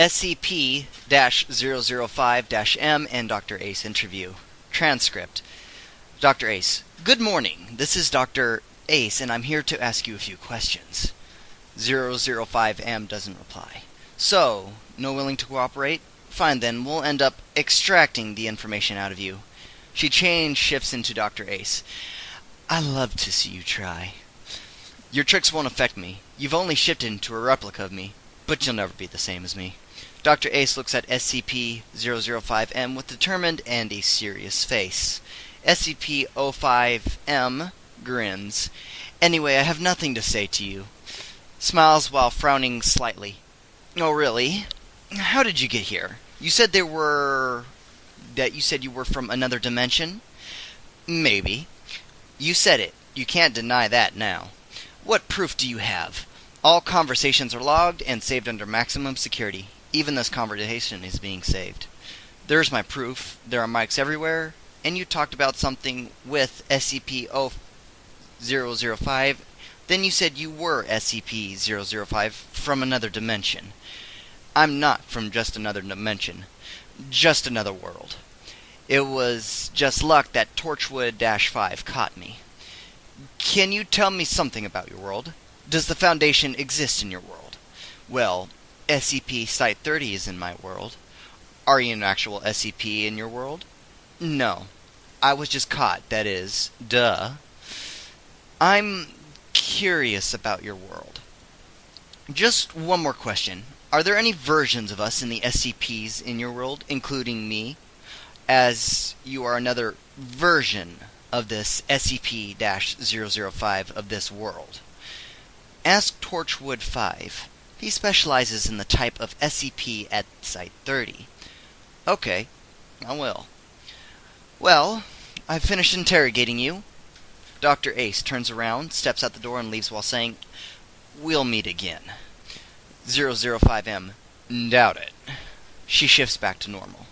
SCP 005 M and Dr. Ace interview. Transcript Dr. Ace, good morning. This is Dr. Ace, and I'm here to ask you a few questions. 005M doesn't reply. So, no willing to cooperate? Fine then, we'll end up extracting the information out of you. She change shifts into Dr. Ace. I love to see you try. Your tricks won't affect me. You've only shifted into a replica of me, but you'll never be the same as me. Dr. Ace looks at SCP-005-M with determined and a serious face. SCP-05-M grins. Anyway, I have nothing to say to you. Smiles while frowning slightly. Oh, really? How did you get here? You said there were... that you said you were from another dimension? Maybe. You said it. You can't deny that now. What proof do you have? All conversations are logged and saved under maximum security. Even this conversation is being saved. There's my proof. There are mics everywhere. And you talked about something with SCP-005. Then you said you were SCP-005 from another dimension. I'm not from just another dimension. Just another world. It was just luck that Torchwood-5 caught me. Can you tell me something about your world? Does the Foundation exist in your world? Well, SCP Site 30 is in my world. Are you an actual SCP in your world? No. I was just caught, that is. Duh. I'm curious about your world. Just one more question. Are there any versions of us in the SCPs in your world, including me? As you are another version of this SCP 005 of this world. Ask Torchwood 5. He specializes in the type of SCP at Site 30. Okay, I will. Well, I've finished interrogating you. Dr. Ace turns around, steps out the door, and leaves while saying, We'll meet again. 005M, doubt it. She shifts back to normal.